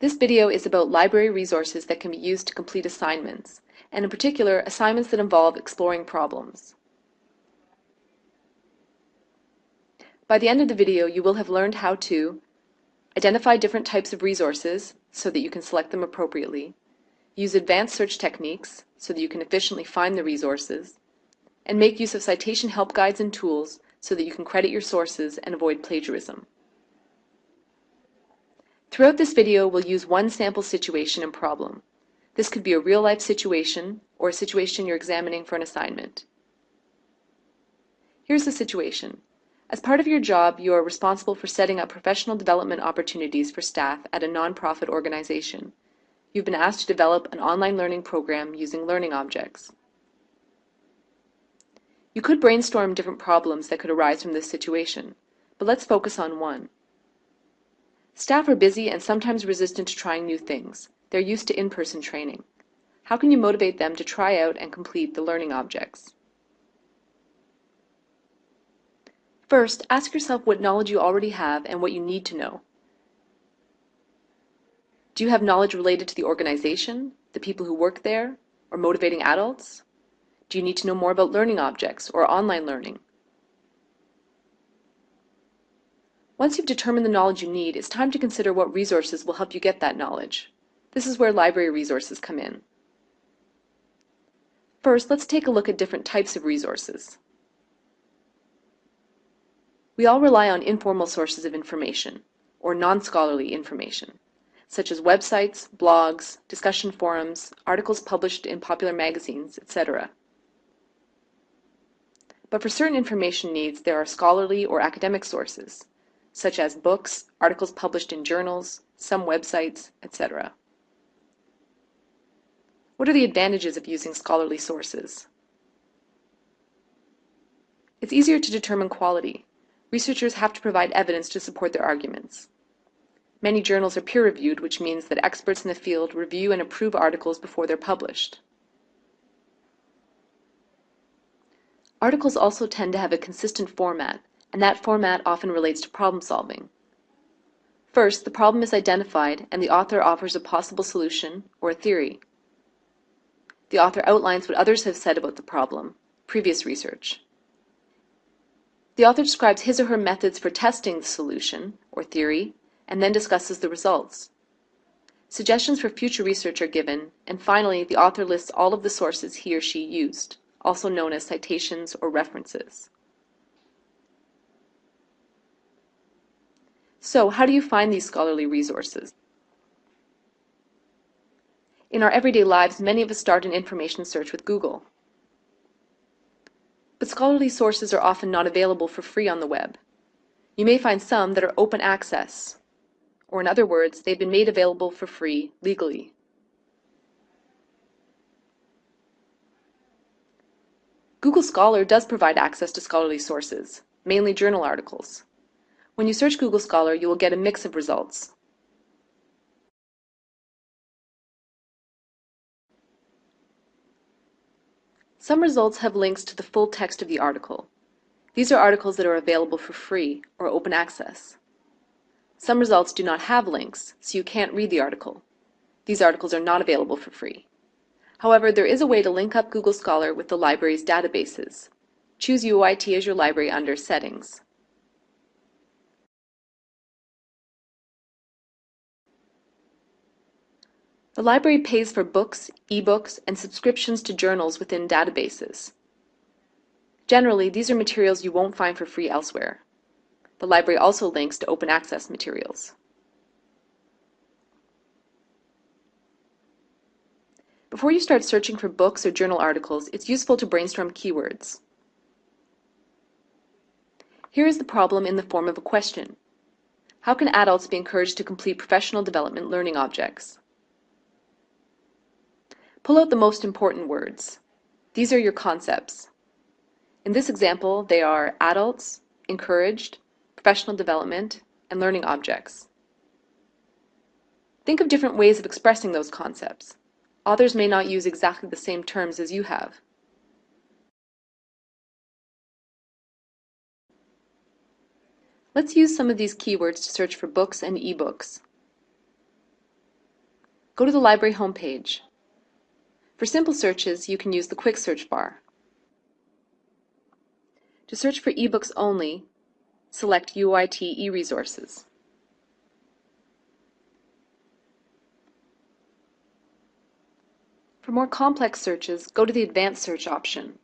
This video is about library resources that can be used to complete assignments, and in particular, assignments that involve exploring problems. By the end of the video, you will have learned how to identify different types of resources so that you can select them appropriately, use advanced search techniques so that you can efficiently find the resources, and make use of citation help guides and tools so that you can credit your sources and avoid plagiarism. Throughout this video, we'll use one sample situation and problem. This could be a real-life situation or a situation you're examining for an assignment. Here's the situation. As part of your job, you are responsible for setting up professional development opportunities for staff at a nonprofit organization. You've been asked to develop an online learning program using learning objects. You could brainstorm different problems that could arise from this situation, but let's focus on one. Staff are busy and sometimes resistant to trying new things. They're used to in-person training. How can you motivate them to try out and complete the learning objects? First, ask yourself what knowledge you already have and what you need to know. Do you have knowledge related to the organization, the people who work there, or motivating adults? Do you need to know more about learning objects or online learning? Once you've determined the knowledge you need, it's time to consider what resources will help you get that knowledge. This is where library resources come in. First, let's take a look at different types of resources. We all rely on informal sources of information, or non-scholarly information, such as websites, blogs, discussion forums, articles published in popular magazines, etc. But for certain information needs, there are scholarly or academic sources, such as books, articles published in journals, some websites, etc. What are the advantages of using scholarly sources? It's easier to determine quality. Researchers have to provide evidence to support their arguments. Many journals are peer-reviewed, which means that experts in the field review and approve articles before they're published. Articles also tend to have a consistent format, and that format often relates to problem solving. First, the problem is identified and the author offers a possible solution or a theory. The author outlines what others have said about the problem, previous research. The author describes his or her methods for testing the solution or theory and then discusses the results. Suggestions for future research are given, and finally the author lists all of the sources he or she used also known as citations or references. So how do you find these scholarly resources? In our everyday lives, many of us start an information search with Google. But scholarly sources are often not available for free on the web. You may find some that are open access, or in other words, they've been made available for free legally. Google Scholar does provide access to scholarly sources, mainly journal articles. When you search Google Scholar, you will get a mix of results. Some results have links to the full text of the article. These are articles that are available for free or open access. Some results do not have links, so you can't read the article. These articles are not available for free. However, there is a way to link up Google Scholar with the library's databases. Choose UOIT as your library under Settings. The library pays for books, ebooks, and subscriptions to journals within databases. Generally, these are materials you won't find for free elsewhere. The library also links to open access materials. Before you start searching for books or journal articles, it's useful to brainstorm keywords. Here is the problem in the form of a question. How can adults be encouraged to complete professional development learning objects? Pull out the most important words. These are your concepts. In this example, they are adults, encouraged, professional development, and learning objects. Think of different ways of expressing those concepts. Authors may not use exactly the same terms as you have. Let's use some of these keywords to search for books and ebooks. Go to the library homepage. For simple searches, you can use the quick search bar. To search for ebooks only, select UOIT eResources. For more complex searches, go to the Advanced Search option.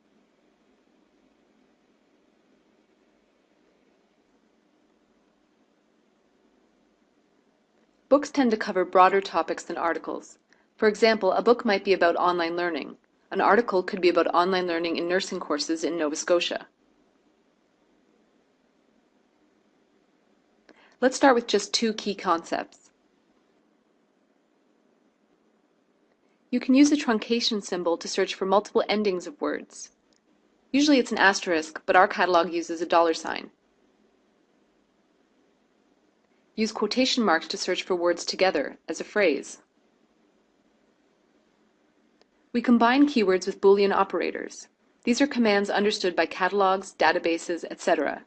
Books tend to cover broader topics than articles. For example, a book might be about online learning. An article could be about online learning in nursing courses in Nova Scotia. Let's start with just two key concepts. You can use the truncation symbol to search for multiple endings of words. Usually it's an asterisk, but our catalog uses a dollar sign. Use quotation marks to search for words together, as a phrase. We combine keywords with Boolean operators. These are commands understood by catalogs, databases, etc.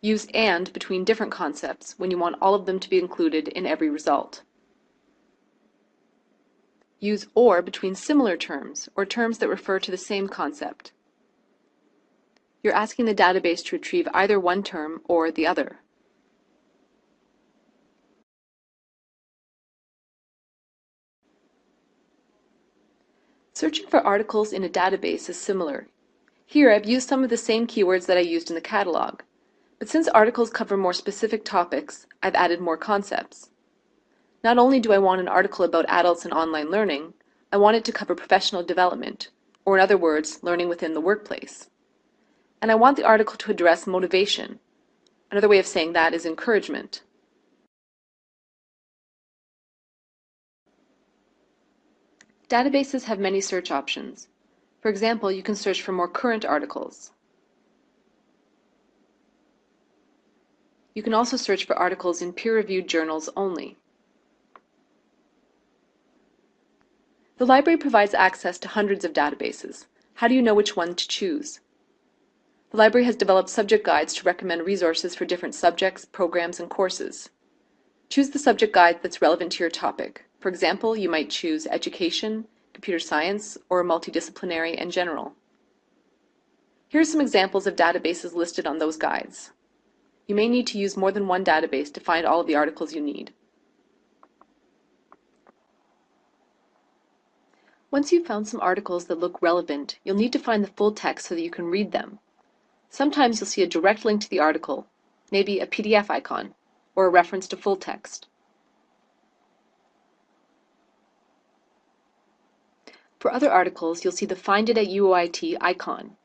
Use AND between different concepts when you want all of them to be included in every result. Use OR between similar terms, or terms that refer to the same concept. You're asking the database to retrieve either one term or the other. Searching for articles in a database is similar. Here I've used some of the same keywords that I used in the catalog, but since articles cover more specific topics, I've added more concepts. Not only do I want an article about adults and online learning, I want it to cover professional development, or in other words, learning within the workplace. And I want the article to address motivation. Another way of saying that is encouragement. Databases have many search options. For example, you can search for more current articles. You can also search for articles in peer-reviewed journals only. The library provides access to hundreds of databases. How do you know which one to choose? The library has developed subject guides to recommend resources for different subjects, programs, and courses. Choose the subject guide that's relevant to your topic. For example, you might choose education, computer science, or multidisciplinary and general. Here are some examples of databases listed on those guides. You may need to use more than one database to find all of the articles you need. Once you've found some articles that look relevant, you'll need to find the full text so that you can read them. Sometimes you'll see a direct link to the article, maybe a PDF icon, or a reference to full text. For other articles, you'll see the Find it at UOIT icon.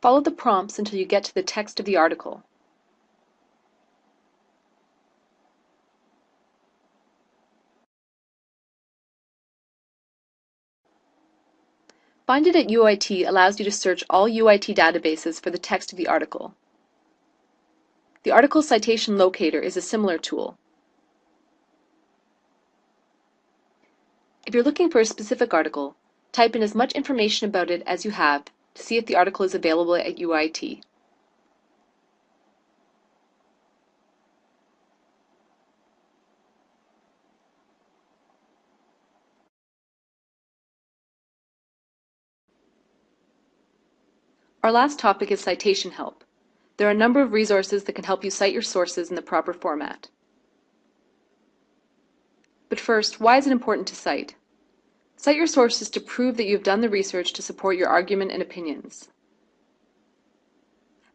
Follow the prompts until you get to the text of the article. Find it at UOIT allows you to search all UOIT databases for the text of the article. The article citation locator is a similar tool. If you're looking for a specific article, type in as much information about it as you have to see if the article is available at UOIT. Our last topic is citation help. There are a number of resources that can help you cite your sources in the proper format. But first, why is it important to cite? Cite your sources to prove that you have done the research to support your argument and opinions.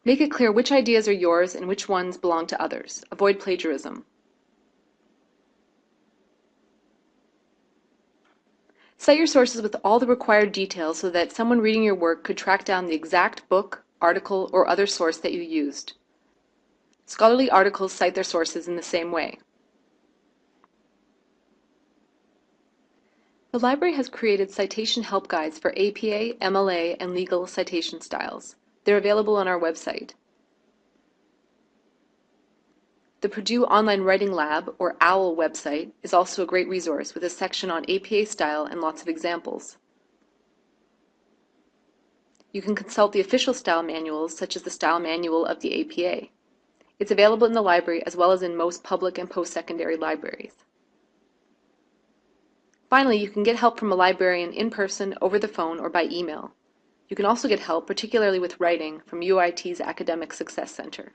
Make it clear which ideas are yours and which ones belong to others. Avoid plagiarism. Cite your sources with all the required details so that someone reading your work could track down the exact book, article, or other source that you used. Scholarly articles cite their sources in the same way. The library has created citation help guides for APA, MLA, and legal citation styles. They're available on our website. The Purdue Online Writing Lab, or OWL website, is also a great resource with a section on APA style and lots of examples. You can consult the official style manuals, such as the Style Manual of the APA. It's available in the library as well as in most public and post-secondary libraries. Finally, you can get help from a librarian in person, over the phone, or by email. You can also get help, particularly with writing, from UOIT's Academic Success Center.